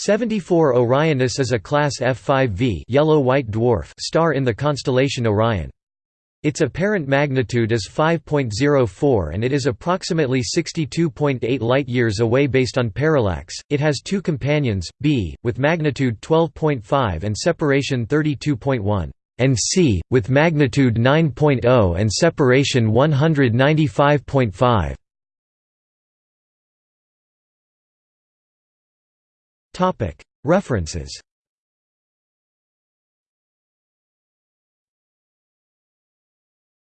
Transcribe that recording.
74 Orionis is a class F5V yellow-white dwarf star in the constellation Orion. Its apparent magnitude is 5.04 and it is approximately 62.8 light-years away based on parallax. It has two companions, b, with magnitude 12.5 and separation 32.1, and c, with magnitude 9.0 and separation 195.5. References